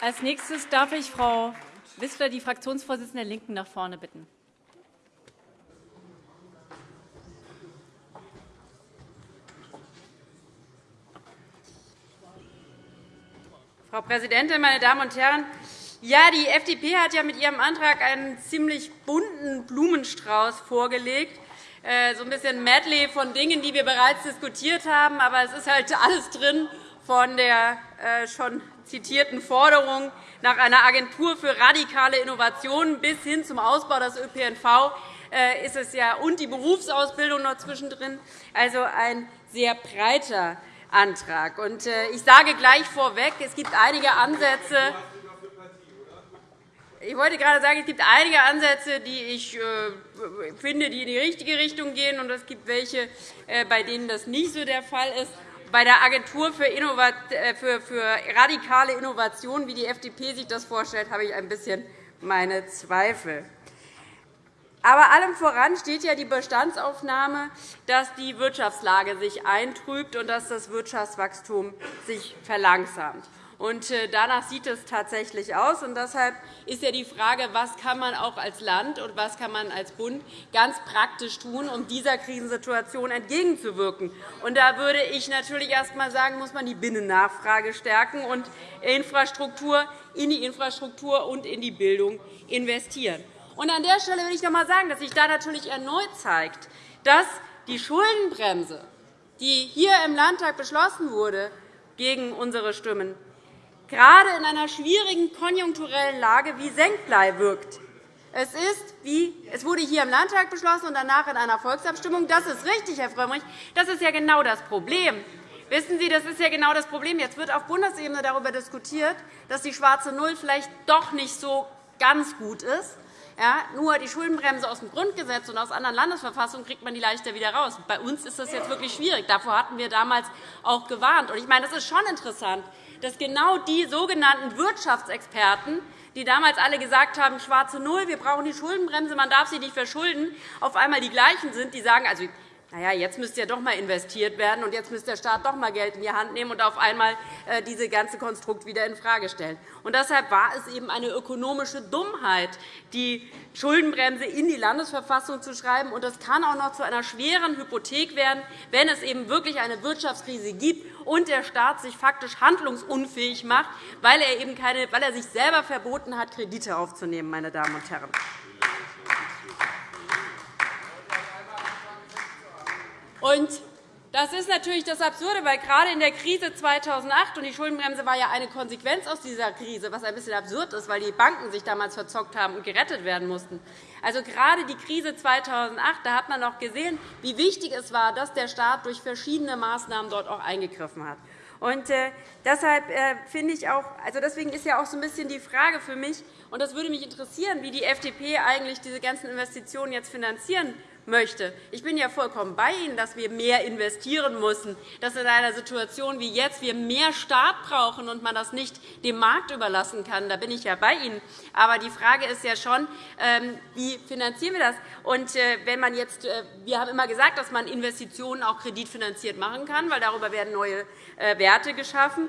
Als nächstes darf ich Frau Wissler, die Fraktionsvorsitzende der LINKEN, nach vorne bitten. Frau Präsidentin, meine Damen und Herren! Ja, die FDP hat ja mit ihrem Antrag einen ziemlich bunten Blumenstrauß vorgelegt, äh, so ein bisschen Medley von Dingen, die wir bereits diskutiert haben. Aber es ist halt alles drin von der äh, schon zitierten Forderung nach einer Agentur für radikale Innovationen bis hin zum Ausbau des ÖPNV äh, ist es ja und die Berufsausbildung noch zwischendrin. Also ein sehr breiter Antrag. Ich sage gleich vorweg, es gibt einige Ansätze, ich wollte gerade sagen, es gibt einige Ansätze, die ich äh, finde, die in die richtige Richtung gehen, und es gibt welche, äh, bei denen das nicht so der Fall ist. Bei der Agentur für, äh, für radikale Innovation, wie die FDP sich das vorstellt, habe ich ein bisschen meine Zweifel. Aber allem voran steht ja die Bestandsaufnahme, dass die Wirtschaftslage sich eintrübt und dass das Wirtschaftswachstum sich verlangsamt. Und äh, danach sieht es tatsächlich aus. Und deshalb ist ja die Frage, was kann man auch als Land und was kann man als Bund ganz praktisch tun, um dieser Krisensituation entgegenzuwirken. Und da würde ich natürlich erst einmal sagen, muss man die Binnennachfrage stärken und Infrastruktur, in die Infrastruktur und in die Bildung investieren. Und an der Stelle will ich noch einmal sagen, dass sich da natürlich erneut zeigt, dass die Schuldenbremse, die hier im Landtag beschlossen wurde, gegen unsere Stimmen gerade in einer schwierigen konjunkturellen Lage wie Senkblei wirkt. Es, ist, wie, es wurde hier im Landtag beschlossen und danach in einer Volksabstimmung. Das ist richtig, Herr Frömmrich. Das ist ja genau das Problem. Wissen Sie, das ist ja genau das Problem. Jetzt wird auf Bundesebene darüber diskutiert, dass die schwarze Null vielleicht doch nicht so ganz gut ist. Ja, nur die Schuldenbremse aus dem Grundgesetz und aus anderen Landesverfassungen kriegt man die leichter wieder raus. Bei uns ist das jetzt wirklich schwierig. Davor hatten wir damals auch gewarnt. Ich meine, das ist schon interessant, dass genau die sogenannten Wirtschaftsexperten, die damals alle gesagt haben, schwarze Null, wir brauchen die Schuldenbremse, man darf sie nicht verschulden, auf einmal die gleichen sind, die sagen, also, na ja, jetzt müsste ja doch einmal investiert werden, und jetzt müsste der Staat doch einmal Geld in die Hand nehmen und auf einmal äh, diese ganze Konstrukt wieder infrage stellen. Und deshalb war es eben eine ökonomische Dummheit, die Schuldenbremse in die Landesverfassung zu schreiben. Und das kann auch noch zu einer schweren Hypothek werden, wenn es eben wirklich eine Wirtschaftskrise gibt und der Staat sich faktisch handlungsunfähig macht, weil er, eben keine, weil er sich selber verboten hat, Kredite aufzunehmen. Meine Damen und Herren. Und das ist natürlich das Absurde, weil gerade in der Krise 2008 und die Schuldenbremse war ja eine Konsequenz aus dieser Krise, was ein bisschen absurd ist, weil die Banken sich damals verzockt haben und gerettet werden mussten. Also gerade die Krise 2008, da hat man noch gesehen, wie wichtig es war, dass der Staat durch verschiedene Maßnahmen dort auch eingegriffen hat. Und äh, deshalb äh, finde ich auch, also deswegen ist ja auch so ein bisschen die Frage für mich, und das würde mich interessieren, wie die FDP eigentlich diese ganzen Investitionen jetzt finanzieren möchte. Ich bin ja vollkommen bei Ihnen, dass wir mehr investieren müssen, dass in einer Situation wie jetzt wir mehr Staat brauchen und man das nicht dem Markt überlassen kann. Da bin ich ja bei Ihnen. Aber die Frage ist ja schon, ähm, wie finanzieren wir das? Und äh, wenn man jetzt, äh, wir haben immer gesagt, dass man Investitionen auch kreditfinanziert machen kann, weil darüber werden neue äh, Werte geschaffen.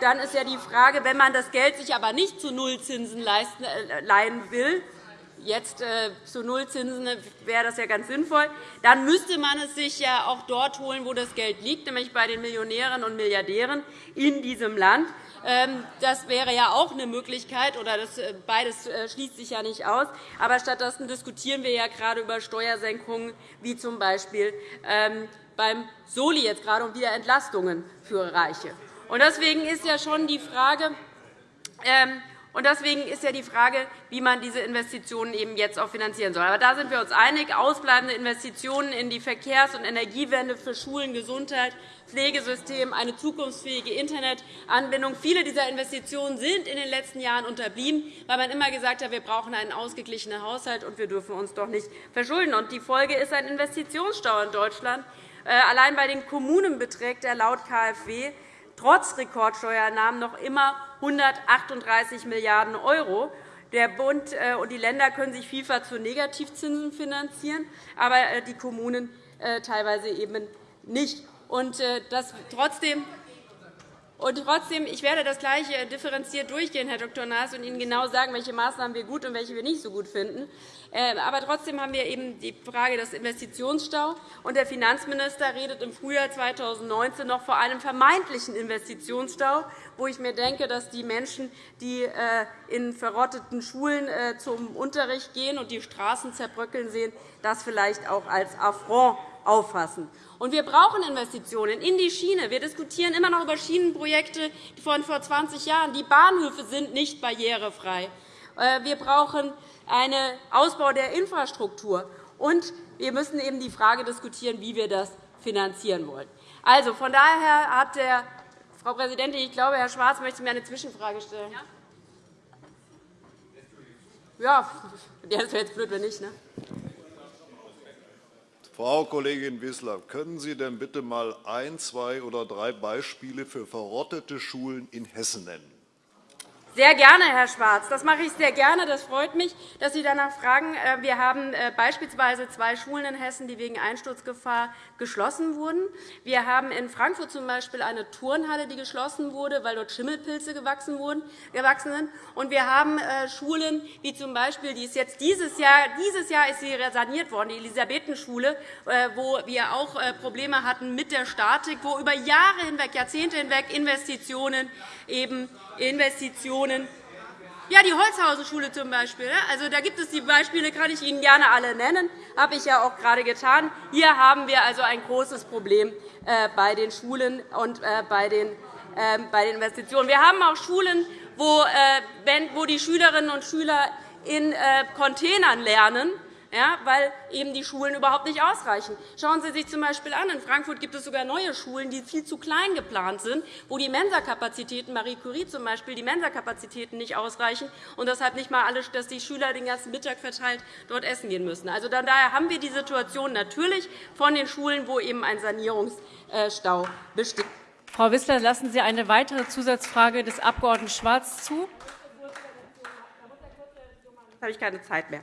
Dann ist ja die Frage, wenn man das Geld sich aber nicht zu Nullzinsen leihen will, jetzt äh, zu Nullzinsen wäre das ja ganz sinnvoll. Dann müsste man es sich ja auch dort holen, wo das Geld liegt, nämlich bei den Millionären und Milliardären in diesem Land. Ähm, das wäre ja auch eine Möglichkeit, oder das, äh, beides äh, schließt sich ja nicht aus. Aber stattdessen diskutieren wir ja gerade über Steuersenkungen, wie z. B. Ähm, beim Soli jetzt gerade um wieder Entlastungen für Reiche. Deswegen ist ja schon die Frage, ähm, und deswegen ist ja die Frage, wie man diese Investitionen eben jetzt auch finanzieren soll. Aber da sind wir uns einig. Ausbleibende Investitionen in die Verkehrs- und Energiewende für Schulen, Gesundheit, Pflegesystem, eine zukunftsfähige Internetanbindung. Viele dieser Investitionen sind in den letzten Jahren unterblieben, weil man immer gesagt hat, wir brauchen einen ausgeglichenen Haushalt und wir dürfen uns doch nicht verschulden. Die Folge ist ein Investitionsstau in Deutschland. Äh, allein bei den Kommunen beträgt er laut KfW trotz Rekordsteuereinnahmen noch immer 138 Milliarden €. Der Bund äh, und die Länder können sich vielfach zu Negativzinsen finanzieren, aber äh, die Kommunen äh, teilweise eben nicht. Und das trotzdem Und trotzdem, ich werde das Gleiche differenziert durchgehen, Herr Dr. Naas, und Ihnen genau sagen, welche Maßnahmen wir gut und welche wir nicht so gut finden. Ähm, aber trotzdem haben wir eben die Frage des Investitionsstaus. Und der Finanzminister redet im Frühjahr 2019 noch vor einem vermeintlichen Investitionsstau, wo ich mir denke, dass die Menschen, die äh, in verrotteten Schulen äh, zum Unterricht gehen und die Straßen zerbröckeln sehen, das vielleicht auch als Affront auffassen. Und wir brauchen Investitionen in die Schiene. Wir diskutieren immer noch über Schienenprojekte von vor 20 Jahren. Die Bahnhöfe sind nicht barrierefrei. Äh, wir brauchen einen Ausbau der Infrastruktur. Und wir müssen eben die Frage diskutieren, wie wir das finanzieren wollen. Also, von daher hat der Frau Präsidentin, ich glaube, Herr Schwarz möchte mir eine Zwischenfrage stellen. Ja, das wäre jetzt blöd, wenn nicht. Ne? Frau Kollegin Wissler, können Sie denn bitte einmal ein, zwei oder drei Beispiele für verrottete Schulen in Hessen nennen? Sehr gerne, Herr Schwarz. Das mache ich sehr gerne. Das freut mich, dass Sie danach fragen. Äh, wir haben äh, beispielsweise zwei Schulen in Hessen, die wegen Einsturzgefahr geschlossen wurden. Wir haben in Frankfurt zum Beispiel eine Turnhalle, die geschlossen wurde, weil dort Schimmelpilze gewachsen sind. Und wir haben äh, Schulen, wie z. B. Die ist jetzt dieses Jahr, dieses Jahr ist sie saniert worden, die Elisabethenschule, wo wir auch Probleme hatten mit der Statik, wo über Jahre hinweg, Jahrzehnte hinweg Investitionen eben Investitionen ja, die Holzhausenschule zum Beispiel. Also, da gibt es die Beispiele, kann ich Ihnen gerne alle nennen. Das habe ich ja auch gerade getan. Hier haben wir also ein großes Problem äh, bei den Schulen und äh, bei den ähm, bei den Investitionen. Wir haben auch Schulen, äh, wo die Schülerinnen und Schüler in Containern lernen ja, weil eben die Schulen überhaupt nicht ausreichen. Schauen Sie sich z. B. an. In Frankfurt gibt es sogar neue Schulen, die viel zu klein geplant sind, wo die Mensakapazitäten, Marie Curie zum Beispiel, die Mensakapazitäten nicht ausreichen und deshalb nicht einmal alle, dass die Schüler den ganzen Mittag verteilt dort essen gehen müssen. Also daher haben wir die Situation natürlich von den Schulen, wo eben ein Sanierungsstau besteht. Frau Wissler, lassen Sie eine weitere Zusatzfrage des Abg. Schwarz zu? Jetzt habe ich keine Zeit mehr.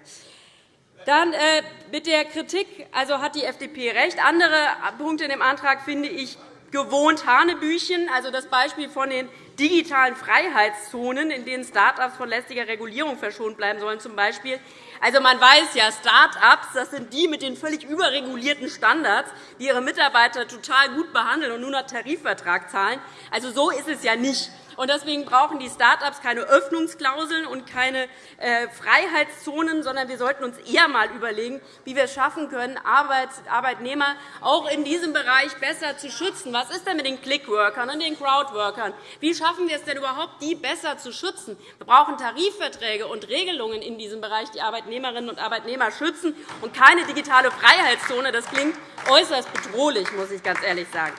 Dann äh, mit der Kritik also hat die FDP recht. Andere Punkte in dem Antrag finde ich gewohnt Hanebüchen. Also das Beispiel von den digitalen Freiheitszonen, in denen Start-ups von lästiger Regulierung verschont bleiben sollen. Zum Beispiel. Also, man weiß ja, Start-ups das sind die mit den völlig überregulierten Standards, die ihre Mitarbeiter total gut behandeln und nur noch Tarifvertrag zahlen. Also, so ist es ja nicht. Deswegen brauchen die Start-ups keine Öffnungsklauseln und keine äh, Freiheitszonen, sondern wir sollten uns eher einmal überlegen, wie wir es schaffen können, Arbeitnehmer auch in diesem Bereich besser zu schützen. Was ist denn mit den Clickworkern und den Crowdworkern? Wie schaffen wir es denn überhaupt, die besser zu schützen? Wir brauchen Tarifverträge und Regelungen in diesem Bereich, die Arbeitnehmerinnen und Arbeitnehmer schützen, und keine digitale Freiheitszone. Das klingt äußerst bedrohlich, muss ich ganz ehrlich sagen.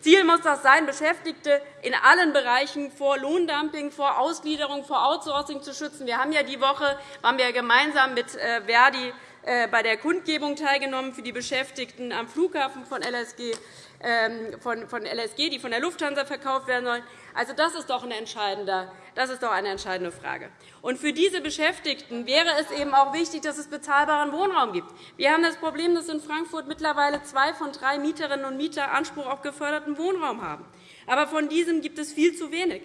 Ziel muss das sein, Beschäftigte in allen Bereichen vor Lohndumping, vor Ausgliederung, vor Outsourcing zu schützen. Wir haben ja die Woche waren wir gemeinsam mit äh, Verdi äh, bei der Kundgebung teilgenommen für die Beschäftigten am Flughafen von LSG, ähm, von LSG, die von der Lufthansa verkauft werden sollen. Also, das ist doch ein entscheidender das ist doch eine entscheidende Frage. Und für diese Beschäftigten wäre es eben auch wichtig, dass es bezahlbaren Wohnraum gibt. Wir haben das Problem, dass in Frankfurt mittlerweile zwei von drei Mieterinnen und Mieter Anspruch auf geförderten Wohnraum haben. Aber von diesem gibt es viel zu wenig.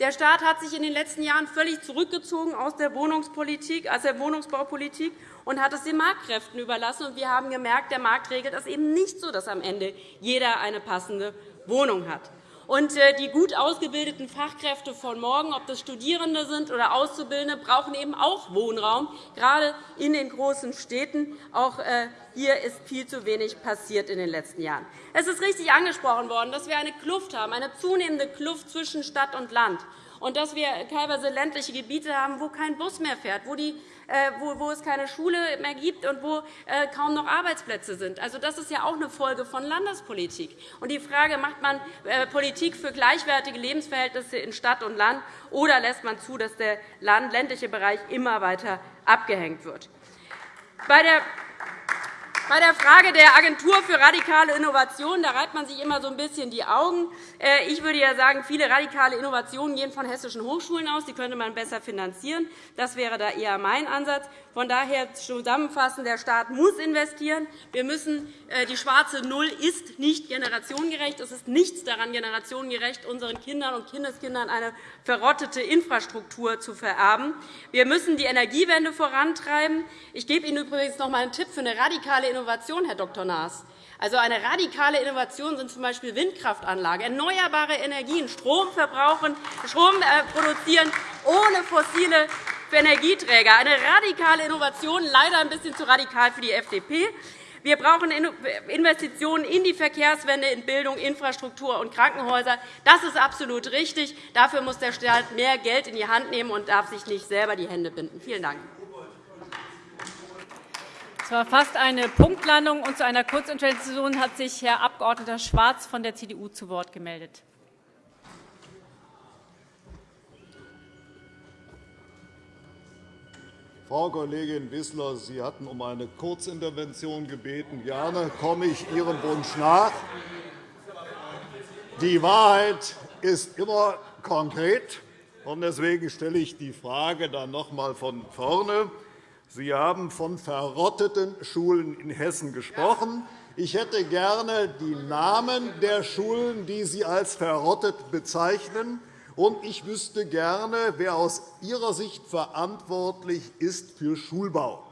Der Staat hat sich in den letzten Jahren völlig zurückgezogen aus der Wohnungspolitik, aus der Wohnungsbaupolitik und hat es den Marktkräften überlassen. Wir haben gemerkt, der Markt regelt das eben nicht so, dass am Ende jeder eine passende Wohnung hat. Und äh, die gut ausgebildeten Fachkräfte von morgen, ob das Studierende sind oder Auszubildende, brauchen eben auch Wohnraum, gerade in den großen Städten. Auch äh, hier ist viel zu wenig passiert in den letzten Jahren. Es ist richtig angesprochen worden, dass wir eine Kluft haben, eine zunehmende Kluft zwischen Stadt und Land und dass wir teilweise ländliche Gebiete haben, wo kein Bus mehr fährt, wo die wo es keine Schule mehr gibt und wo äh, kaum noch Arbeitsplätze sind. Also, das ist ja auch eine Folge von Landespolitik. Und die Frage, macht man äh, Politik für gleichwertige Lebensverhältnisse in Stadt und Land, oder lässt man zu, dass der ländliche Bereich immer weiter abgehängt wird? Bei der bei der Frage der Agentur für radikale Innovation, da reibt man sich immer so ein bisschen die Augen. Äh, ich würde ja sagen, viele radikale Innovationen gehen von hessischen Hochschulen aus. Die könnte man besser finanzieren. Das wäre da eher mein Ansatz. Von daher zusammenfassend, der Staat muss investieren. Wir müssen, äh, die schwarze Null ist nicht generationengerecht. Es ist nichts daran generationengerecht, unseren Kindern und Kindeskindern eine verrottete Infrastruktur zu vererben. Wir müssen die Energiewende vorantreiben. Ich gebe Ihnen übrigens noch einmal einen Tipp für eine radikale Innovation, Herr Dr. Naas. Also eine radikale Innovation sind z.B. Windkraftanlagen, erneuerbare Energien, Strom verbrauchen, Strom äh, produzieren ohne fossile Energieträger. Eine radikale Innovation, leider ein bisschen zu radikal für die FDP. Wir brauchen Investitionen in die Verkehrswende, in Bildung, Infrastruktur und Krankenhäuser. Das ist absolut richtig. Dafür muss der Staat mehr Geld in die Hand nehmen und darf sich nicht selber die Hände binden. Vielen Dank. Das war fast eine Punktlandung. Und zu einer Kurzintervention hat sich Herr Abg. Schwarz von der CDU zu Wort gemeldet. Frau Kollegin Wissler, Sie hatten um eine Kurzintervention gebeten. Gerne komme ich Ihrem Wunsch nach. Die Wahrheit ist immer konkret. Deswegen stelle ich die Frage dann noch einmal von vorne. Sie haben von verrotteten Schulen in Hessen gesprochen. Ich hätte gerne die Namen der Schulen, die Sie als verrottet bezeichnen. Und ich wüsste gerne, wer aus Ihrer Sicht verantwortlich ist für Schulbau.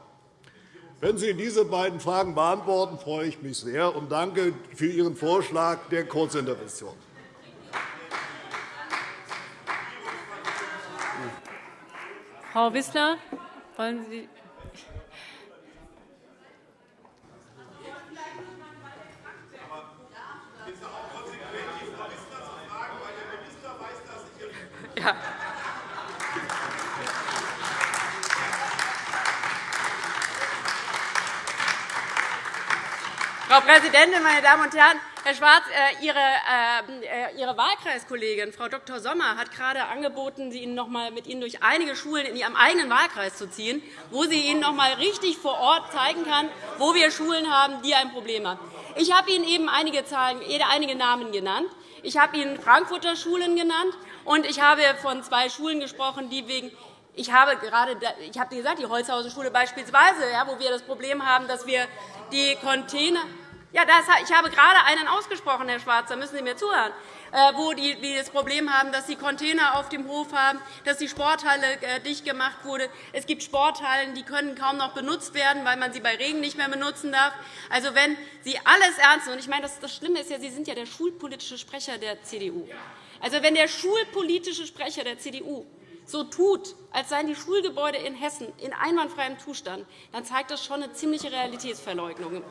Wenn Sie diese beiden Fragen beantworten, freue ich mich sehr und danke für Ihren Vorschlag der Kurzintervention. Frau Wissler, wollen Sie Ja. Frau Präsidentin, meine Damen und Herren! Herr Schwarz, äh, Ihre, äh, Ihre Wahlkreiskollegin, Frau Dr. Sommer, hat gerade angeboten, Sie Ihnen noch einmal mit Ihnen durch einige Schulen in Ihrem eigenen Wahlkreis zu ziehen, wo sie Ihnen noch einmal richtig vor Ort zeigen kann, wo wir Schulen haben, die ein Problem haben. Ich habe Ihnen eben einige, Zahlen, einige Namen genannt. Ich habe Ihnen Frankfurter Schulen genannt, und ich habe von zwei Schulen gesprochen, die wegen ich habe gerade ich habe gesagt, die Holzhauser Schule beispielsweise, wo wir das Problem haben, dass wir die Container ja, das, ich habe gerade einen ausgesprochen, Herr Schwarz, da müssen Sie mir zuhören, äh, wo die das Problem haben, dass Sie Container auf dem Hof haben, dass die Sporthalle äh, dicht gemacht wurde. Es gibt Sporthallen, die können kaum noch benutzt werden, weil man sie bei Regen nicht mehr benutzen darf. Also, wenn Sie alles ernst nehmen, und ich meine, das Schlimme ist ja, Sie sind ja der schulpolitische Sprecher der CDU. Also, wenn der schulpolitische Sprecher der CDU so tut, als seien die Schulgebäude in Hessen in einwandfreiem Zustand, dann zeigt das schon eine ziemliche Realitätsverleugnung.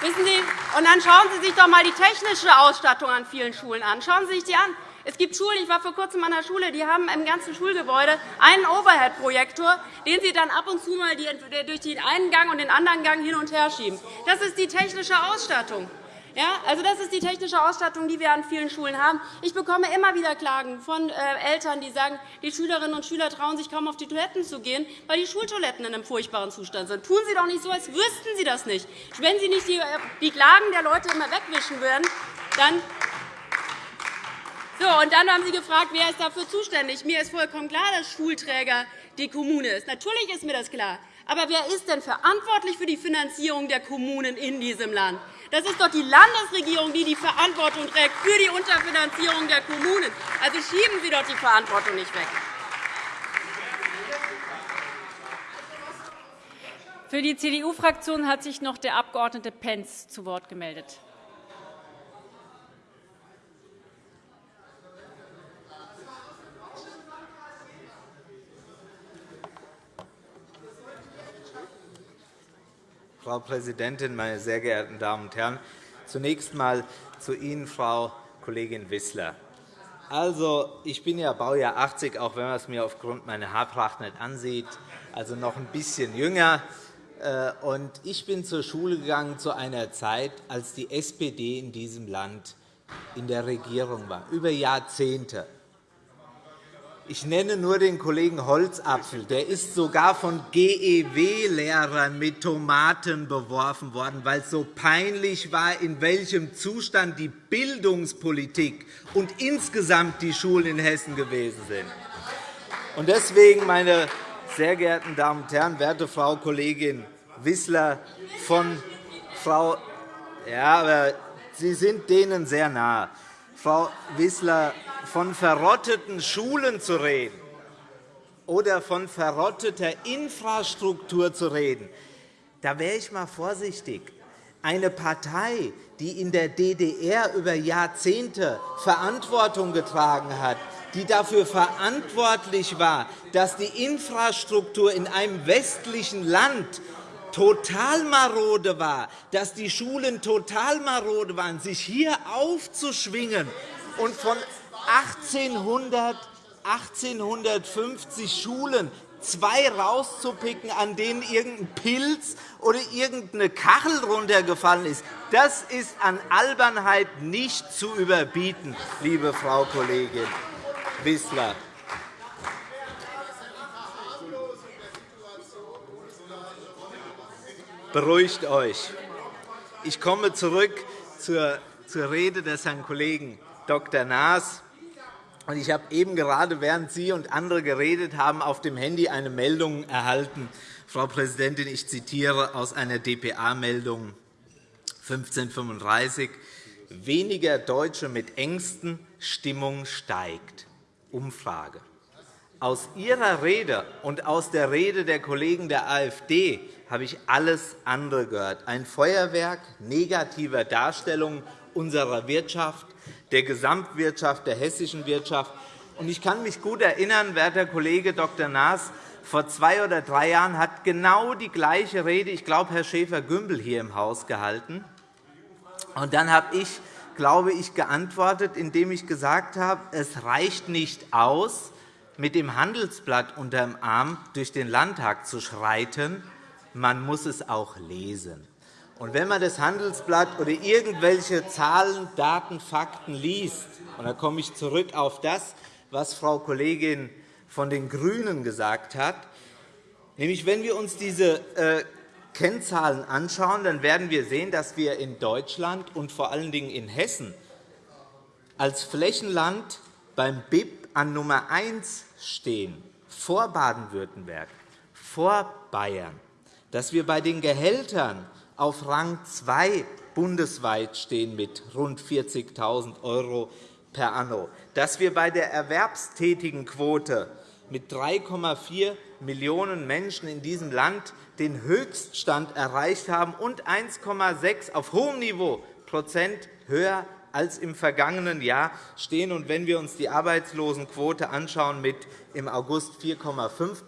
Wissen Sie, und dann schauen Sie sich doch einmal die technische Ausstattung an vielen Schulen an. Schauen Sie sich die an. Es gibt Schulen, ich war vor kurzem an einer Schule, die haben im ganzen Schulgebäude einen Overhead-Projektor, den sie dann ab und zu mal durch den einen Gang und den anderen Gang hin und her schieben. Das ist die technische Ausstattung. Ja, also das ist die technische Ausstattung, die wir an vielen Schulen haben. Ich bekomme immer wieder Klagen von äh, Eltern, die sagen, die Schülerinnen und Schüler trauen sich kaum auf die Toiletten zu gehen, weil die Schultoiletten in einem furchtbaren Zustand sind. Tun Sie doch nicht so, als wüssten Sie das nicht. Wenn Sie nicht die äh, Klagen der Leute immer wegwischen würden, dann so, und dann haben Sie gefragt, wer ist dafür zuständig. Mir ist vollkommen klar, dass Schulträger die Kommune ist. Natürlich ist mir das klar. Aber wer ist denn verantwortlich für die Finanzierung der Kommunen in diesem Land? Das ist doch die Landesregierung, die die Verantwortung trägt für die Unterfinanzierung der Kommunen. Also schieben Sie doch die Verantwortung nicht weg. Für die CDU-Fraktion hat sich noch der Abg. Pentz zu Wort gemeldet. Frau Präsidentin, meine sehr geehrten Damen und Herren! Zunächst einmal zu Ihnen, Frau Kollegin Wissler. Also, ich bin ja Baujahr 80, auch wenn man es mir aufgrund meiner Haarpracht nicht ansieht, also noch ein bisschen jünger. Äh, ich bin zur Schule gegangen zu einer Zeit, als die SPD in diesem Land in der Regierung war, über Jahrzehnte. Ich nenne nur den Kollegen Holzapfel. Der ist sogar von GEW-Lehrern mit Tomaten beworfen worden, weil es so peinlich war, in welchem Zustand die Bildungspolitik und insgesamt die Schulen in Hessen gewesen sind. Deswegen, meine sehr geehrten Damen und Herren, werte Frau Kollegin Wissler von Frau ja, aber Sie sind denen sehr nahe. Frau Wissler, von verrotteten Schulen zu reden oder von verrotteter Infrastruktur zu reden, da wäre ich einmal vorsichtig. Eine Partei, die in der DDR über Jahrzehnte Verantwortung getragen hat, die dafür verantwortlich war, dass die Infrastruktur in einem westlichen Land total marode war, dass die Schulen total marode waren, sich hier aufzuschwingen und von 1800, 1850 Schulen zwei rauszupicken, an denen irgendein Pilz oder irgendeine Kachel runtergefallen ist, das ist an Albernheit nicht zu überbieten, liebe Frau Kollegin Wissler. Beruhigt euch. Ich komme zurück zur, Rede des Herrn Kollegen Dr. Naas. Ich habe eben gerade, während Sie und andere geredet haben, auf dem Handy eine Meldung erhalten. Frau Präsidentin, ich zitiere aus einer dpa-Meldung 1535. Weniger Deutsche mit Ängsten, Stimmung steigt. Umfrage. Aus Ihrer Rede und aus der Rede der Kollegen der AfD habe ich alles andere gehört. Ein Feuerwerk negativer Darstellungen unserer Wirtschaft, der Gesamtwirtschaft, der hessischen Wirtschaft. Ich kann mich gut erinnern, werter Kollege Dr. Naas, vor zwei oder drei Jahren hat genau die gleiche Rede, ich glaube, Herr Schäfer-Gümbel hier im Haus gehalten. Und dann habe ich, glaube ich, geantwortet, indem ich gesagt habe, es reicht nicht aus, mit dem Handelsblatt unter dem Arm durch den Landtag zu schreiten, man muss es auch lesen. Und wenn man das Handelsblatt oder irgendwelche Zahlen, Daten, Fakten liest, und da komme ich zurück auf das, was Frau Kollegin von den GRÜNEN gesagt hat, nämlich wenn wir uns diese äh, Kennzahlen anschauen, dann werden wir sehen, dass wir in Deutschland und vor allen Dingen in Hessen als Flächenland beim BIP an Nummer 1 stehen, vor Baden-Württemberg, vor Bayern dass wir bei den Gehältern auf Rang 2 bundesweit stehen mit rund 40.000 € per anno, dass wir bei der erwerbstätigen Quote mit 3,4 Millionen Menschen in diesem Land den Höchststand erreicht haben und 1,6 auf hohem Niveau Prozent höher als im vergangenen Jahr stehen. Und wenn wir uns die Arbeitslosenquote anschauen mit im August 4,5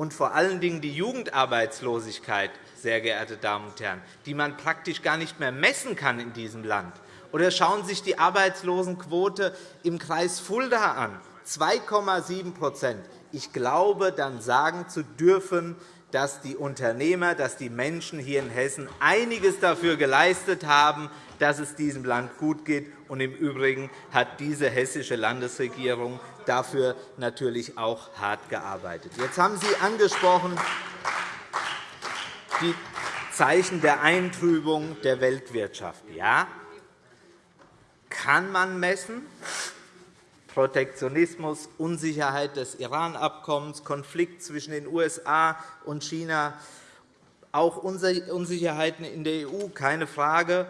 und vor allen Dingen die Jugendarbeitslosigkeit, sehr geehrte Damen und Herren, die man praktisch gar nicht mehr messen kann in diesem Land. Oder schauen Sie sich die Arbeitslosenquote im Kreis Fulda an, 2,7% Ich glaube, dann sagen zu dürfen, dass die Unternehmer, dass die Menschen hier in Hessen einiges dafür geleistet haben, dass es diesem Land gut geht. Und Im Übrigen hat diese hessische Landesregierung dafür natürlich auch hart gearbeitet. Jetzt haben Sie angesprochen die Zeichen der Eintrübung der Weltwirtschaft. Ja, kann man messen. Protektionismus, Unsicherheit des Iran-Abkommens, Konflikt zwischen den USA und China, auch Unsicherheiten in der EU, keine Frage.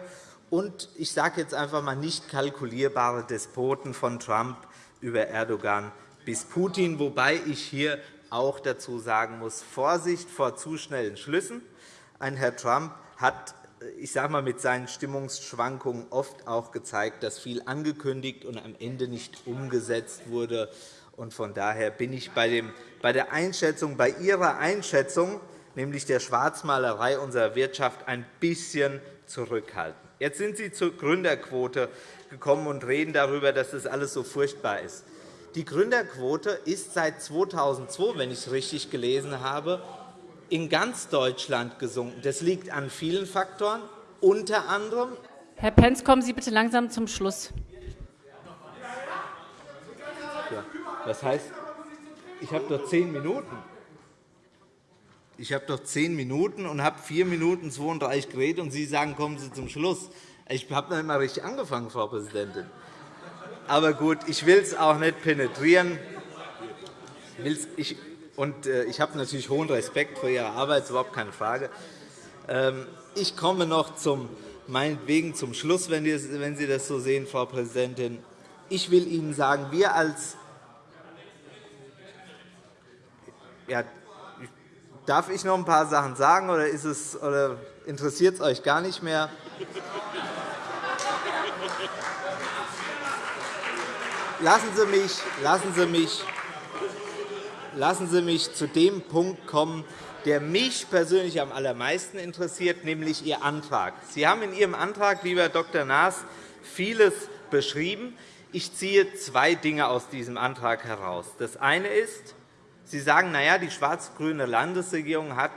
Und ich sage jetzt einfach einmal nicht kalkulierbare Despoten von Trump über Erdogan bis Putin, wobei ich hier auch dazu sagen muss, Vorsicht vor zu schnellen Schlüssen. Ein Herr Trump hat ich sage mal, mit seinen Stimmungsschwankungen oft auch gezeigt, dass viel angekündigt und am Ende nicht umgesetzt wurde. Von daher bin ich bei der Einschätzung, bei Ihrer Einschätzung, nämlich der Schwarzmalerei unserer Wirtschaft, ein bisschen zurückhaltend. Jetzt sind Sie zur Gründerquote gekommen und reden darüber, dass das alles so furchtbar ist. Die Gründerquote ist seit 2002, wenn ich es richtig gelesen habe, in ganz Deutschland gesunken. Das liegt an vielen Faktoren, unter anderem Herr Pentz, kommen Sie bitte langsam zum Schluss. Das heißt, ich habe doch zehn Minuten. Ich habe doch zehn Minuten und habe vier Minuten 32 geredet, und Sie sagen, kommen Sie zum Schluss. Ich habe noch nicht einmal richtig angefangen, Frau Präsidentin. Aber gut, ich will es auch nicht penetrieren. Ich, äh, ich habe natürlich hohen Respekt vor Ihrer Arbeit, das ist überhaupt keine Frage. Ähm, ich komme noch zum, meinetwegen zum Schluss, wenn Sie das so sehen, Frau Präsidentin. Ich will Ihnen sagen, wir als ja, darf ich noch ein paar Sachen sagen, oder, ist es, oder interessiert es euch gar nicht mehr? Lassen Sie mich, lassen Sie mich, lassen Sie mich zu dem Punkt kommen, der mich persönlich am allermeisten interessiert, nämlich Ihr Antrag. Sie haben in Ihrem Antrag, lieber Dr. Naas, vieles beschrieben. Ich ziehe zwei Dinge aus diesem Antrag heraus. Das eine ist, Sie sagen, na ja, die schwarz-grüne Landesregierung hat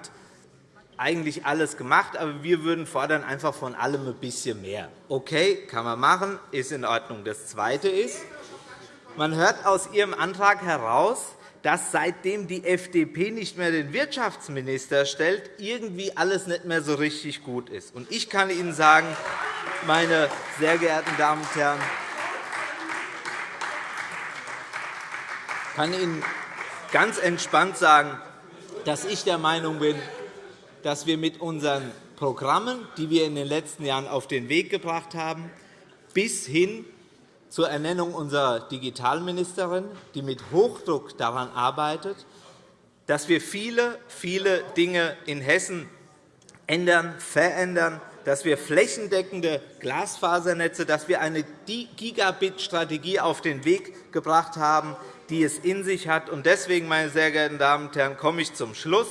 eigentlich alles gemacht, aber wir würden fordern einfach von allem ein bisschen mehr. Okay, kann man machen, ist in Ordnung. Das Zweite ist, man hört aus Ihrem Antrag heraus, dass seitdem die FDP nicht mehr den Wirtschaftsminister stellt, irgendwie alles nicht mehr so richtig gut ist. Ich kann Ihnen sagen, meine sehr geehrten Damen und Herren, kann Ihnen ganz entspannt sagen, dass ich der Meinung bin, dass wir mit unseren Programmen, die wir in den letzten Jahren auf den Weg gebracht haben, bis hin zur Ernennung unserer Digitalministerin, die mit Hochdruck daran arbeitet, dass wir viele, viele Dinge in Hessen ändern, verändern, dass wir flächendeckende Glasfasernetze, dass wir eine Gigabit-Strategie auf den Weg gebracht haben, die es in sich hat. Deswegen, meine sehr geehrten Damen und Herren, komme ich zum Schluss,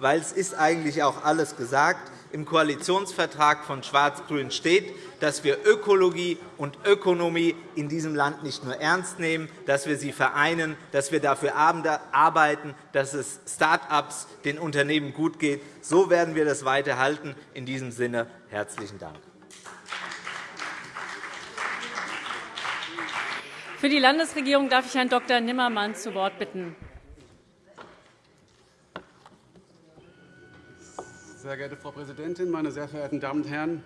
weil es ist eigentlich auch alles gesagt im Koalitionsvertrag von Schwarz-Grün steht, dass wir Ökologie und Ökonomie in diesem Land nicht nur ernst nehmen, dass wir sie vereinen, dass wir dafür arbeiten, dass es Start-ups, den Unternehmen gut geht. So werden wir das weiterhalten. In diesem Sinne herzlichen Dank. Für die Landesregierung darf ich Herrn Dr. Nimmermann zu Wort bitten. Sehr geehrte Frau Präsidentin, meine sehr verehrten Damen und Herren!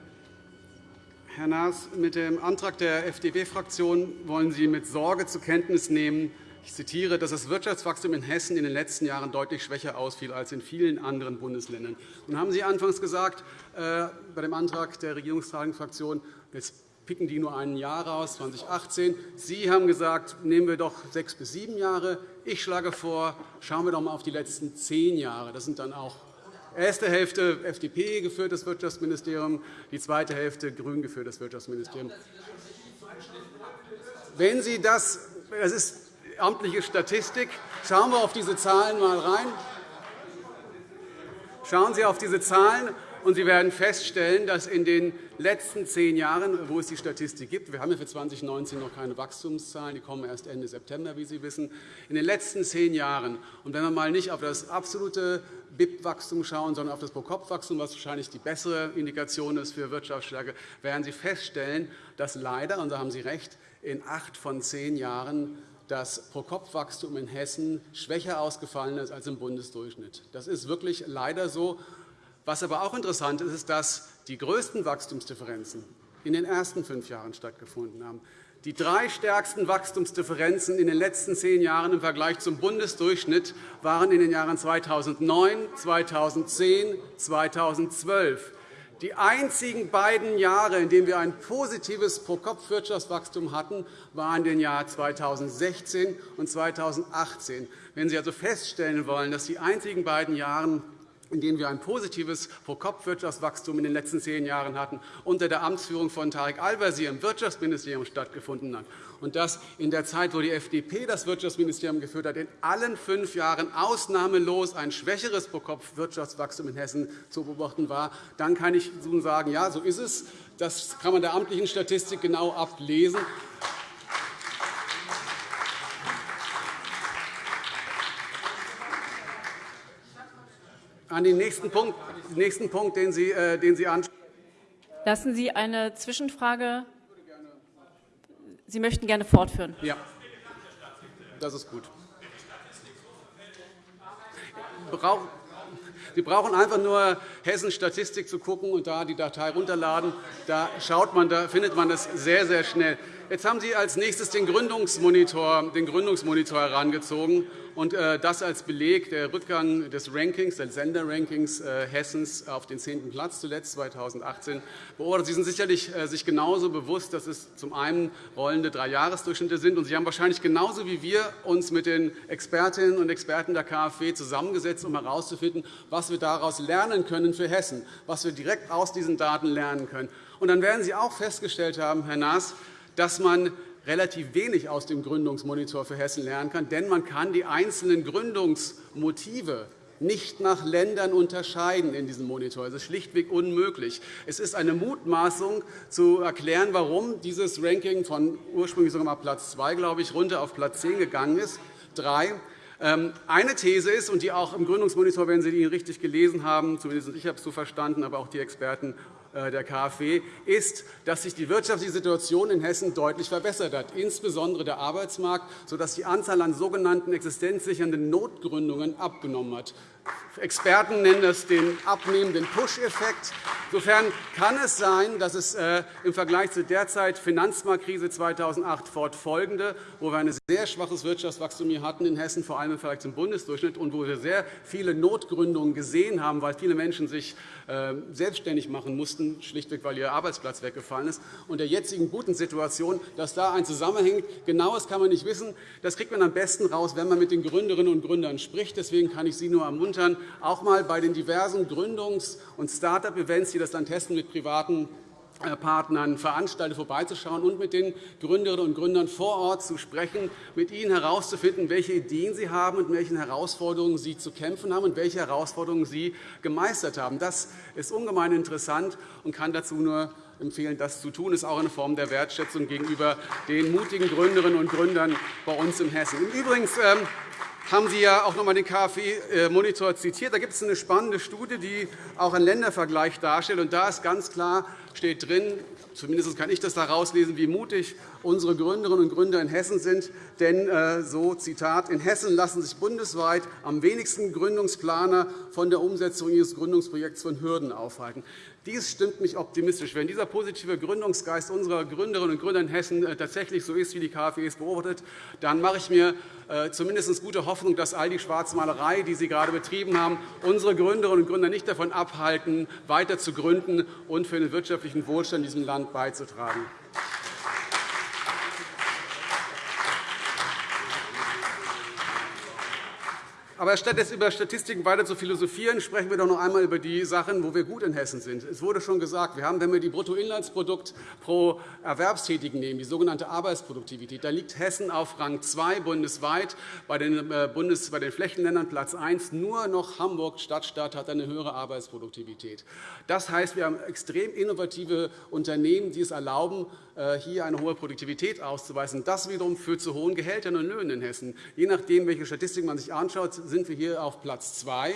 Herr Naas, mit dem Antrag der FDP-Fraktion wollen Sie mit Sorge zur Kenntnis nehmen, ich zitiere, dass das Wirtschaftswachstum in Hessen in den letzten Jahren deutlich schwächer ausfiel als in vielen anderen Bundesländern. Nun haben Sie anfangs gesagt, äh, bei dem Antrag der regierungstragenden Fraktion, jetzt picken die nur ein Jahr raus, 2018. Sie haben gesagt, nehmen wir doch sechs bis sieben Jahre. Ich schlage vor, schauen wir doch einmal auf die letzten zehn Jahre. Das sind dann auch erste Hälfte FDP geführtes Wirtschaftsministerium, die zweite Hälfte grün geführtes Wirtschaftsministerium. Wenn Sie das, das ist amtliche Statistik, schauen wir auf diese Zahlen einmal rein. Schauen Sie auf diese Zahlen, und Sie werden feststellen, dass in den letzten zehn Jahren, wo es die Statistik gibt, wir haben ja für 2019 noch keine Wachstumszahlen, die kommen erst Ende September, wie Sie wissen, in den letzten zehn Jahren, und wenn wir mal nicht auf das absolute BIP-Wachstum schauen, sondern auf das Pro-Kopf-Wachstum, was wahrscheinlich die bessere Indikation ist für Wirtschaftsstärke, werden Sie feststellen, dass leider, und da haben Sie recht, in acht von zehn Jahren das Pro-Kopf-Wachstum in Hessen schwächer ausgefallen ist als im Bundesdurchschnitt. Das ist wirklich leider so. Was aber auch interessant ist, ist, dass die größten Wachstumsdifferenzen in den ersten fünf Jahren stattgefunden haben. Die drei stärksten Wachstumsdifferenzen in den letzten zehn Jahren im Vergleich zum Bundesdurchschnitt waren in den Jahren 2009, 2010 und 2012. Die einzigen beiden Jahre, in denen wir ein positives Pro-Kopf-Wirtschaftswachstum hatten, waren den Jahr 2016 und 2018. Wenn Sie also feststellen wollen, dass die einzigen beiden Jahre in denen wir ein positives Pro-Kopf-Wirtschaftswachstum in den letzten zehn Jahren hatten, unter der Amtsführung von Tarek Al-Wazir im Wirtschaftsministerium stattgefunden hat. Und dass in der Zeit, wo die FDP das Wirtschaftsministerium geführt hat, in allen fünf Jahren ausnahmelos ein schwächeres Pro-Kopf-Wirtschaftswachstum in Hessen zu beobachten war, dann kann ich nun sagen, ja, so ist es. Das kann man der amtlichen Statistik genau ablesen. An den nächsten Punkt, nächsten Punkt den Sie, äh, den Sie ansprechen. Lassen Sie eine Zwischenfrage. Sie möchten gerne fortführen. Ja. Das ist gut. Sie brauchen einfach nur Hessen Statistik zu gucken und da die Datei runterladen. Da, schaut man, da findet man das sehr, sehr schnell. Jetzt haben Sie als nächstes den Gründungsmonitor, den Gründungsmonitor herangezogen und äh, das als Beleg der Rückgang des Rankings, des Senderrankings äh, Hessens auf den zehnten Platz zuletzt 2018 beobachtet. Sie sind sicherlich äh, sich genauso bewusst, dass es zum einen rollende Dreijahresdurchschnitte sind. und Sie haben wahrscheinlich genauso wie wir uns mit den Expertinnen und Experten der KfW zusammengesetzt, um herauszufinden, was wir daraus lernen können für Hessen, was wir direkt aus diesen Daten lernen können. Und dann werden Sie auch festgestellt haben, Herr Naas, dass man relativ wenig aus dem Gründungsmonitor für Hessen lernen kann, denn man kann die einzelnen Gründungsmotive nicht nach Ländern unterscheiden in diesem Monitor. Das ist schlichtweg unmöglich. Es ist eine Mutmaßung, zu erklären, warum dieses Ranking von ursprünglich sogar mal Platz 2, glaube ich, runter auf Platz 10 gegangen ist. Drei. Ähm, eine These ist, und die auch im Gründungsmonitor, wenn Sie ihn richtig gelesen haben, zumindest ich habe es so verstanden, aber auch die Experten der KfW, ist, dass sich die wirtschaftliche Situation in Hessen deutlich verbessert hat, insbesondere der Arbeitsmarkt, sodass die Anzahl an sogenannten existenzsichernden Notgründungen abgenommen hat. Experten nennen das den abnehmenden Push-Effekt. Insofern kann es sein, dass es äh, im Vergleich zur derzeit Finanzmarktkrise 2008 fortfolgende, wo wir ein sehr schwaches Wirtschaftswachstum hier hatten in Hessen, vor allem im Vergleich zum Bundesdurchschnitt, und wo wir sehr viele Notgründungen gesehen haben, weil viele Menschen sich äh, selbstständig machen mussten, schlichtweg weil ihr Arbeitsplatz weggefallen ist, und der jetzigen guten Situation, dass da ein Zusammenhang genaues kann man nicht wissen. Das kriegt man am besten raus, wenn man mit den Gründerinnen und Gründern spricht. Deswegen kann ich Sie nur ermuntern, auch einmal bei den diversen Gründungs- und Start-up-Events, die das Land Hessen mit privaten äh, Partnern veranstaltet, vorbeizuschauen und mit den Gründerinnen und Gründern vor Ort zu sprechen, mit ihnen herauszufinden, welche Ideen sie haben und welchen Herausforderungen sie zu kämpfen haben und welche Herausforderungen sie gemeistert haben. Das ist ungemein interessant und kann dazu nur empfehlen, das zu tun. Das ist auch eine Form der Wertschätzung gegenüber den mutigen Gründerinnen und Gründern bei uns in Hessen. Übrigens ähm, haben Sie ja auch noch einmal den KfW-Monitor zitiert. Da gibt es eine spannende Studie, die auch einen Ländervergleich darstellt. Und da ist ganz klar steht drin, zumindest kann ich das da herauslesen, wie mutig unsere Gründerinnen und Gründer in Hessen sind. Denn, äh, so Zitat, in Hessen lassen sich bundesweit am wenigsten Gründungsplaner von der Umsetzung ihres Gründungsprojekts von Hürden aufhalten. Dies stimmt mich optimistisch. Wenn dieser positive Gründungsgeist unserer Gründerinnen und Gründer in Hessen äh, tatsächlich so ist, wie die KfW es beobachtet, dann mache ich mir äh, zumindest gute Hoffnung, dass all die Schwarzmalerei, die Sie gerade betrieben haben, unsere Gründerinnen und Gründer nicht davon abhalten, weiter zu gründen und für den wirtschaftlichen Wohlstand in diesem Land beizutragen. Aber statt jetzt über Statistiken weiter zu philosophieren, sprechen wir doch noch einmal über die Sachen, wo wir gut in Hessen sind. Es wurde schon gesagt, wir haben, wenn wir die Bruttoinlandsprodukt pro Erwerbstätigen nehmen, die sogenannte Arbeitsproduktivität, da liegt Hessen auf Rang 2 bundesweit, bei den, äh, Bundes-, bei den Flächenländern Platz 1. Nur noch Hamburg Stadtstaat hat eine höhere Arbeitsproduktivität. Das heißt, wir haben extrem innovative Unternehmen, die es erlauben, hier eine hohe Produktivität auszuweisen. Das wiederum führt zu hohen Gehältern und Löhnen in Hessen. Je nachdem, welche Statistiken man sich anschaut, sind wir hier auf Platz 2.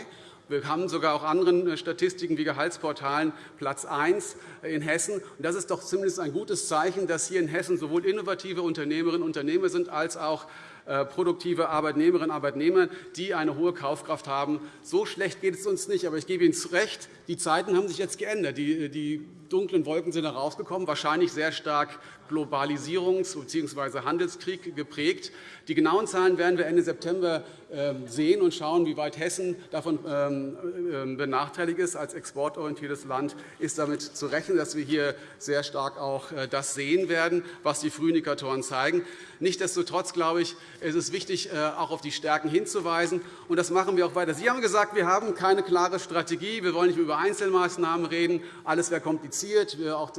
Wir haben sogar auch anderen äh, Statistiken wie Gehaltsportalen Platz 1 in Hessen. Das ist doch zumindest ein gutes Zeichen, dass hier in Hessen sowohl innovative Unternehmerinnen und Unternehmer sind, als auch äh, produktive Arbeitnehmerinnen und Arbeitnehmer, die eine hohe Kaufkraft haben. So schlecht geht es uns nicht. Aber ich gebe Ihnen recht, die Zeiten haben sich jetzt geändert. Die dunklen Wolken sind herausgekommen, wahrscheinlich sehr stark Globalisierungs- bzw. Handelskrieg geprägt. Die genauen Zahlen werden wir Ende September ähm, sehen und schauen, wie weit Hessen davon ähm, ähm, benachteiligt ist. Als exportorientiertes Land ist damit zu rechnen, dass wir hier sehr stark auch äh, das sehen werden, was die Frühindikatoren zeigen. Nichtsdestotrotz glaube ich, ist es wichtig, äh, auch auf die Stärken hinzuweisen. Und das machen wir auch weiter. Sie haben gesagt, wir haben keine klare Strategie. Wir wollen nicht über Einzelmaßnahmen reden. Alles wäre kompliziert. Auch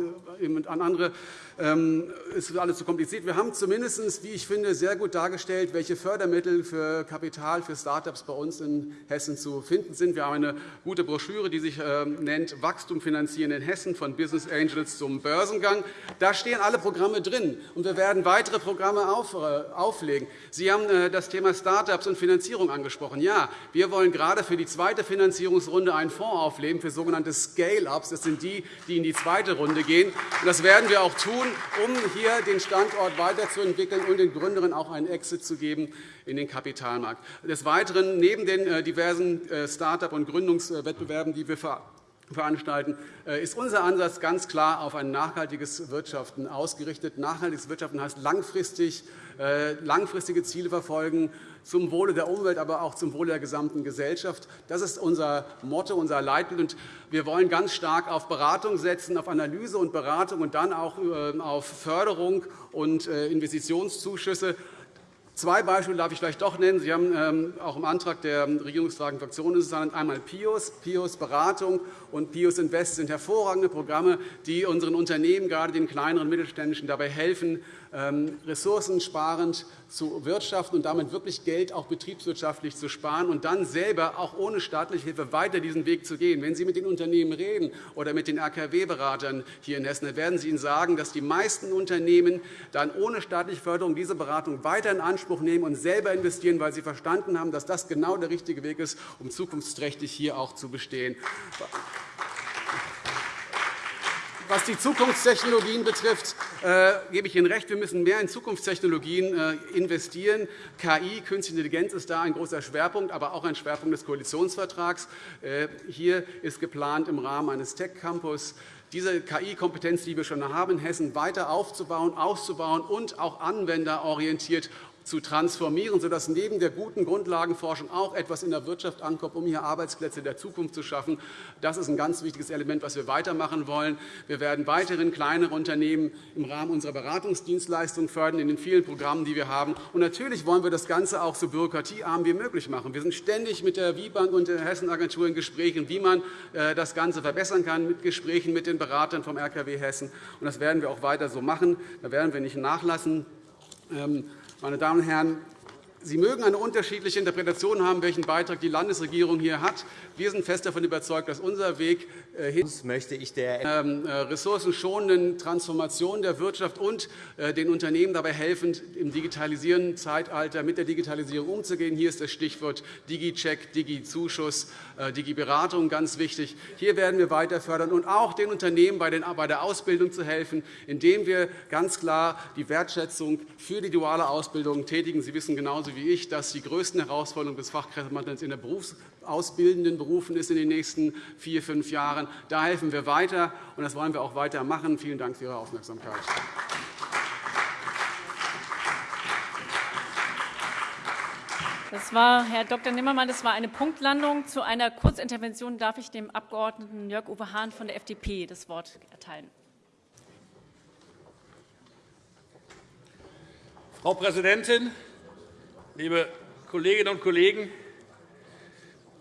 an andere ähm, ist alles zu kompliziert. Wir haben zumindest, wie ich finde, sehr gut dargestellt, welche Fördermittel für Kapital für Start-ups bei uns in Hessen zu finden sind. Wir haben eine gute Broschüre, die sich ähm, nennt Wachstum finanzieren in Hessen von Business Angels zum Börsengang. Da stehen alle Programme drin, und wir werden weitere Programme äh, auflegen. Sie haben äh, das Thema Start-ups und Finanzierung angesprochen. Ja, wir wollen gerade für die zweite Finanzierungsrunde einen Fonds auflegen für sogenannte Scale-ups. Das sind die, die in die zweite Runde gehen. Das werden wir auch tun, um hier den Standort weiterzuentwickeln und den Gründerinnen auch einen Exit zu geben in den Kapitalmarkt. Des Weiteren, neben den äh, diversen äh, Start-up- und Gründungswettbewerben, die wir veranstalten, äh, ist unser Ansatz ganz klar auf ein nachhaltiges Wirtschaften ausgerichtet. Nachhaltiges Wirtschaften heißt langfristig, langfristige Ziele verfolgen, zum Wohle der Umwelt, aber auch zum Wohle der gesamten Gesellschaft. Das ist unser Motto, unser Leitbild. Wir wollen ganz stark auf Beratung setzen, auf Analyse und Beratung und dann auch auf Förderung und Investitionszuschüsse. Zwei Beispiele darf ich vielleicht doch nennen. Sie haben ähm, auch im Antrag der regierungstragenden Fraktion ist es einmal PIOS, PIOS Beratung und PIOS Invest sind hervorragende Programme, die unseren Unternehmen, gerade den kleineren Mittelständischen, dabei helfen, ähm, ressourcensparend zu wirtschaften und damit wirklich Geld auch betriebswirtschaftlich zu sparen und dann selber auch ohne staatliche Hilfe weiter diesen Weg zu gehen. Wenn Sie mit den Unternehmen reden oder mit den AKW-Beratern hier in Hessen, dann werden Sie Ihnen sagen, dass die meisten Unternehmen dann ohne staatliche Förderung diese Beratung weiter in Anspruch nehmen und selber investieren, weil sie verstanden haben, dass das genau der richtige Weg ist, um zukunftsträchtig hier auch zu bestehen. Was die Zukunftstechnologien betrifft, äh, gebe ich Ihnen recht. Wir müssen mehr in Zukunftstechnologien äh, investieren. KI, Künstliche Intelligenz, ist da ein großer Schwerpunkt, aber auch ein Schwerpunkt des Koalitionsvertrags. Äh, hier ist geplant, im Rahmen eines Tech-Campus diese KI-Kompetenz, die wir schon haben, in Hessen weiter aufzubauen, auszubauen und auch anwenderorientiert zu transformieren, sodass neben der guten Grundlagenforschung auch etwas in der Wirtschaft ankommt, um hier Arbeitsplätze der Zukunft zu schaffen. Das ist ein ganz wichtiges Element, das wir weitermachen wollen. Wir werden weiterhin kleinere Unternehmen im Rahmen unserer Beratungsdienstleistungen fördern, in den vielen Programmen, die wir haben. Und natürlich wollen wir das Ganze auch so bürokratiearm wie möglich machen. Wir sind ständig mit der WIBank und der Hessenagentur in Gesprächen, wie man äh, das Ganze verbessern kann, mit Gesprächen mit den Beratern vom RKW Hessen. Und das werden wir auch weiter so machen. Da werden wir nicht nachlassen. Meine Damen und Herren, Sie mögen eine unterschiedliche Interpretation haben, welchen Beitrag die Landesregierung hier hat. Wir sind fest davon überzeugt, dass unser Weg äh, hin möchte ich der ähm, äh, ressourcenschonenden Transformation der Wirtschaft und äh, den Unternehmen dabei helfen, im digitalisierenden Zeitalter mit der Digitalisierung umzugehen. Hier ist das Stichwort Digi-Check, Digi-Zuschuss, Digi-Beratung ganz wichtig. Hier werden wir weiter fördern und auch den Unternehmen bei der Ausbildung zu helfen, indem wir ganz klar die Wertschätzung für die duale Ausbildung tätigen. Sie wissen genauso wie ich, dass die größten Herausforderungen des Fachkräftemangels in der berufsausbildenden Berufen ist in den nächsten vier, fünf Jahren. Da helfen wir weiter, und das wollen wir auch weiter machen. Vielen Dank für Ihre Aufmerksamkeit. Das war, Herr Dr. Nimmermann, das war eine Punktlandung. Zu einer Kurzintervention darf ich dem Abg. Jörg-Uwe Hahn von der FDP das Wort erteilen. Frau Präsidentin, liebe Kolleginnen und Kollegen!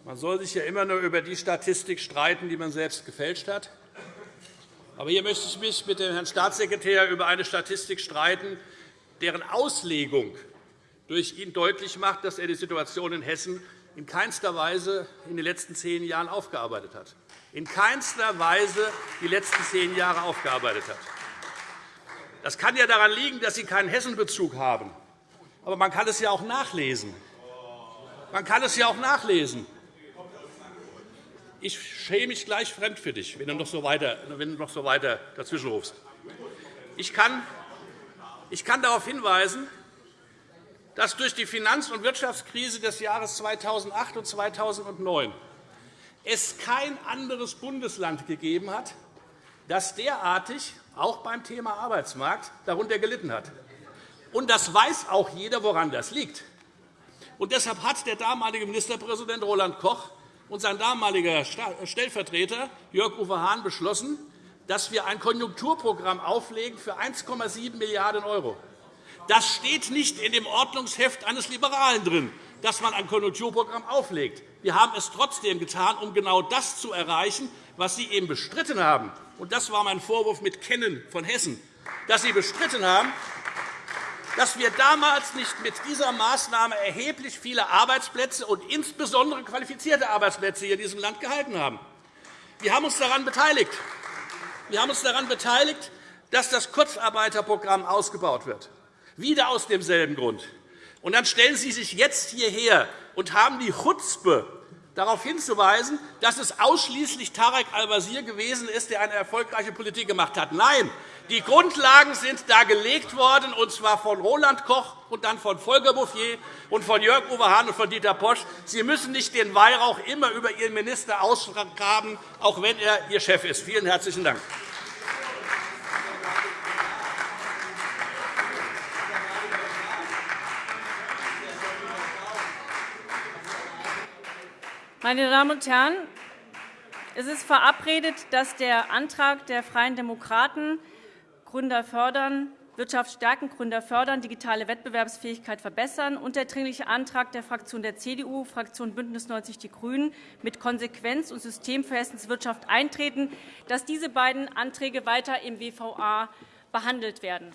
Man soll sich ja immer nur über die Statistik streiten, die man selbst gefälscht hat. Aber hier möchte ich mich mit dem Herrn Staatssekretär über eine Statistik streiten, deren Auslegung durch ihn deutlich macht, dass er die Situation in Hessen in keinster Weise in den letzten zehn Jahren aufgearbeitet hat. In keinster Weise die letzten zehn Jahre aufgearbeitet hat. Das kann ja daran liegen, dass Sie keinen Hessenbezug haben. Aber man kann es ja auch nachlesen. Man kann es ja auch nachlesen. Ich schäme mich gleich fremd für dich, wenn du noch so weiter, wenn du noch so weiter dazwischen rufst. Ich kann, ich kann darauf hinweisen, dass durch die Finanz- und Wirtschaftskrise des Jahres 2008 und 2009 es kein anderes Bundesland gegeben hat, das derartig auch beim Thema Arbeitsmarkt darunter gelitten hat. Und das weiß auch jeder, woran das liegt. Und deshalb hat der damalige Ministerpräsident Roland Koch und sein damaliger Stellvertreter Jörg-Uwe Hahn beschlossen, dass wir ein Konjunkturprogramm auflegen für 1,7 Milliarden €. Das steht nicht in dem Ordnungsheft eines Liberalen drin, dass man ein Konjunkturprogramm auflegt. Wir haben es trotzdem getan, um genau das zu erreichen, was Sie eben bestritten haben. Und das war mein Vorwurf mit Kennen von Hessen, dass Sie bestritten haben, dass wir damals nicht mit dieser Maßnahme erheblich viele Arbeitsplätze und insbesondere qualifizierte Arbeitsplätze in diesem Land gehalten haben. Wir haben uns daran beteiligt. Wir haben uns daran beteiligt, dass das Kurzarbeiterprogramm ausgebaut wird. Wieder aus demselben Grund. Und dann stellen Sie sich jetzt hierher und haben die Chutzpe, darauf hinzuweisen, dass es ausschließlich Tarek Al-Wazir gewesen ist, der eine erfolgreiche Politik gemacht hat. Nein, die Grundlagen sind da gelegt worden, und zwar von Roland Koch und dann von Volker Bouffier und von Jörg Uwe Hahn und von Dieter Posch. Sie müssen nicht den Weihrauch immer über Ihren Minister ausgraben, auch wenn er Ihr Chef ist. Vielen herzlichen Dank. Meine Damen und Herren, es ist verabredet, dass der Antrag der Freien Demokraten Gründer fördern, Wirtschaft stärken, Gründer fördern, digitale Wettbewerbsfähigkeit verbessern und der Dringliche Antrag der Fraktion der CDU, Fraktion BÜNDNIS 90 die GRÜNEN mit Konsequenz und System für Hessens Wirtschaft eintreten, dass diese beiden Anträge weiter im WVA behandelt werden.